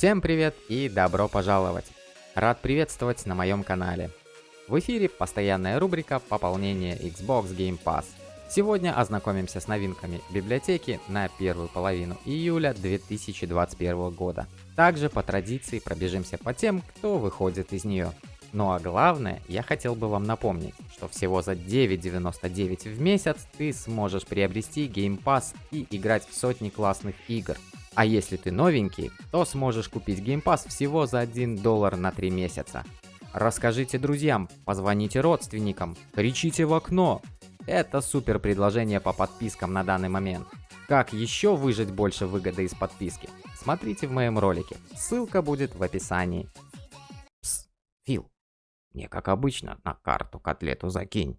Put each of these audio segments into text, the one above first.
Всем привет и добро пожаловать! Рад приветствовать на моем канале. В эфире постоянная рубрика пополнения Xbox Game Pass. Сегодня ознакомимся с новинками библиотеки на первую половину июля 2021 года. Также по традиции пробежимся по тем, кто выходит из нее. Ну а главное, я хотел бы вам напомнить, что всего за 9.99 в месяц ты сможешь приобрести Game Pass и играть в сотни классных игр. А если ты новенький, то сможешь купить Game Pass всего за 1 доллар на 3 месяца. Расскажите друзьям, позвоните родственникам, кричите в окно. Это супер предложение по подпискам на данный момент. Как еще выжать больше выгоды из подписки? Смотрите в моем ролике, ссылка будет в описании. Пс, Фил, мне как обычно на карту котлету закинь.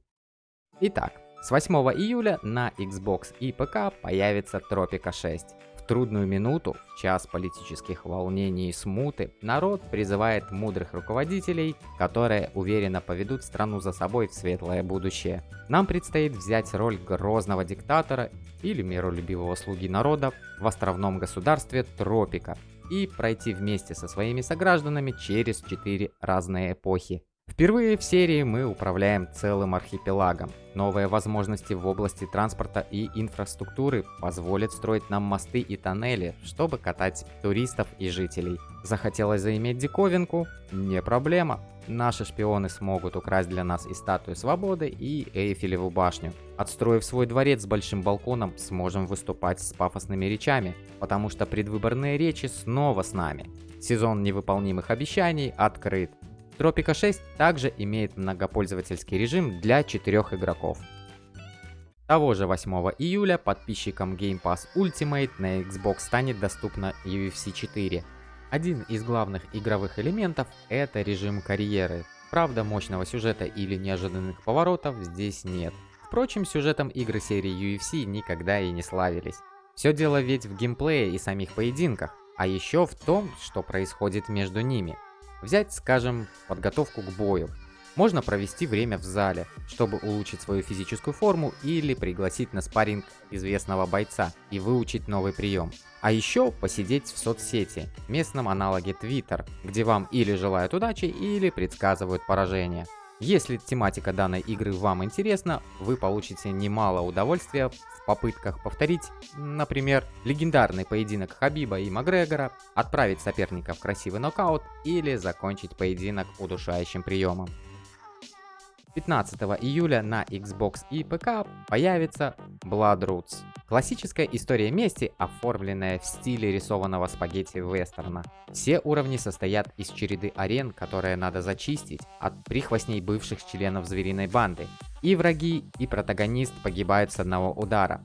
Итак, с 8 июля на Xbox и ПК появится Тропика 6. В трудную минуту, в час политических волнений и смуты, народ призывает мудрых руководителей, которые уверенно поведут страну за собой в светлое будущее. Нам предстоит взять роль грозного диктатора или миролюбивого слуги народа в островном государстве Тропика и пройти вместе со своими согражданами через четыре разные эпохи. Впервые в серии мы управляем целым архипелагом. Новые возможности в области транспорта и инфраструктуры позволят строить нам мосты и тоннели, чтобы катать туристов и жителей. Захотелось заиметь диковинку? Не проблема. Наши шпионы смогут украсть для нас и статую свободы, и Эйфелеву башню. Отстроив свой дворец с большим балконом, сможем выступать с пафосными речами, потому что предвыборные речи снова с нами. Сезон невыполнимых обещаний открыт. Тропика 6 также имеет многопользовательский режим для 4 игроков. Того же 8 июля подписчикам Game Pass Ultimate на Xbox станет доступна UFC 4. Один из главных игровых элементов это режим карьеры. Правда, мощного сюжета или неожиданных поворотов здесь нет. Впрочем, сюжетом игры серии UFC никогда и не славились. Все дело ведь в геймплее и самих поединках, а еще в том, что происходит между ними. Взять, скажем, подготовку к бою. Можно провести время в зале, чтобы улучшить свою физическую форму или пригласить на спарринг известного бойца и выучить новый прием. А еще посидеть в соцсети, местном аналоге Twitter, где вам или желают удачи, или предсказывают поражение. Если тематика данной игры вам интересна, вы получите немало удовольствия в попытках повторить, например, легендарный поединок Хабиба и Макгрегора, отправить соперника в красивый нокаут или закончить поединок удушающим приемом. 15 июля на Xbox и ПК появится Bloodroots. Классическая история мести, оформленная в стиле рисованного спагетти вестерна. Все уровни состоят из череды арен, которые надо зачистить от прихвостней бывших членов звериной банды. И враги, и протагонист погибают с одного удара.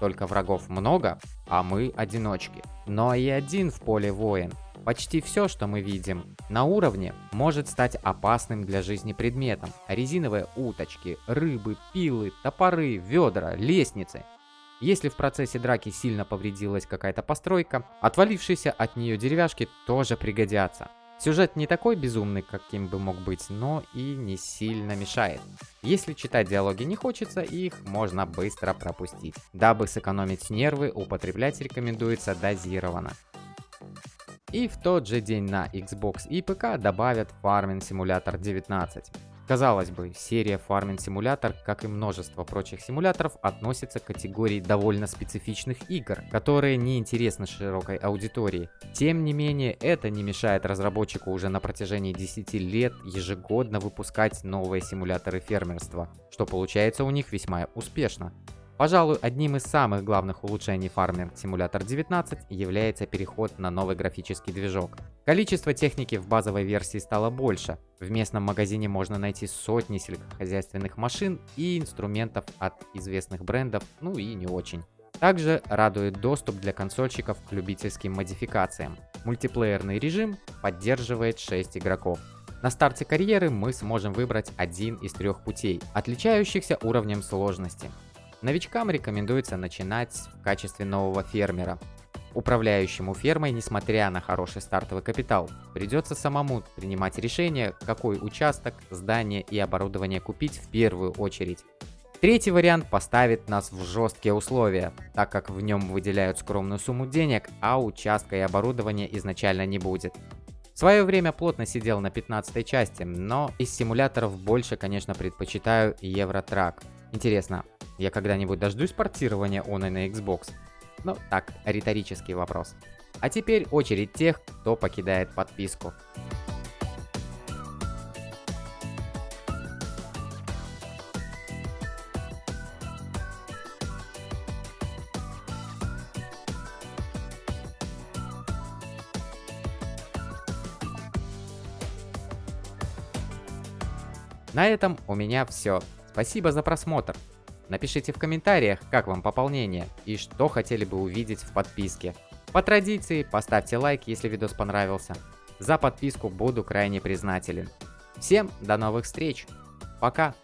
Только врагов много, а мы одиночки. Но и один в поле воин. Почти все, что мы видим на уровне, может стать опасным для жизни предметом. Резиновые уточки, рыбы, пилы, топоры, ведра, лестницы. Если в процессе драки сильно повредилась какая-то постройка, отвалившиеся от нее деревяшки тоже пригодятся. Сюжет не такой безумный, каким бы мог быть, но и не сильно мешает. Если читать диалоги не хочется, их можно быстро пропустить. Дабы сэкономить нервы, употреблять рекомендуется дозированно. И в тот же день на Xbox и ПК добавят Farming Simulator 19. Казалось бы, серия Farming Simulator, как и множество прочих симуляторов, относится к категории довольно специфичных игр, которые не интересны широкой аудитории. Тем не менее, это не мешает разработчику уже на протяжении 10 лет ежегодно выпускать новые симуляторы фермерства, что получается у них весьма успешно. Пожалуй, одним из самых главных улучшений Farming Simulator 19 является переход на новый графический движок. Количество техники в базовой версии стало больше. В местном магазине можно найти сотни сельскохозяйственных машин и инструментов от известных брендов, ну и не очень. Также радует доступ для консольщиков к любительским модификациям. Мультиплеерный режим поддерживает 6 игроков. На старте карьеры мы сможем выбрать один из трех путей, отличающихся уровнем сложности. Новичкам рекомендуется начинать в качестве нового фермера. Управляющему фермой, несмотря на хороший стартовый капитал, придется самому принимать решение, какой участок, здание и оборудование купить в первую очередь. Третий вариант поставит нас в жесткие условия, так как в нем выделяют скромную сумму денег, а участка и оборудования изначально не будет. В свое время плотно сидел на 15 части, но из симуляторов больше, конечно, предпочитаю Евротрак. Интересно, я когда-нибудь дождусь портирования Оны на Xbox? Ну, так, риторический вопрос. А теперь очередь тех, кто покидает подписку. На этом у меня все. Спасибо за просмотр. Напишите в комментариях, как вам пополнение и что хотели бы увидеть в подписке. По традиции, поставьте лайк, если видос понравился. За подписку буду крайне признателен. Всем до новых встреч. Пока.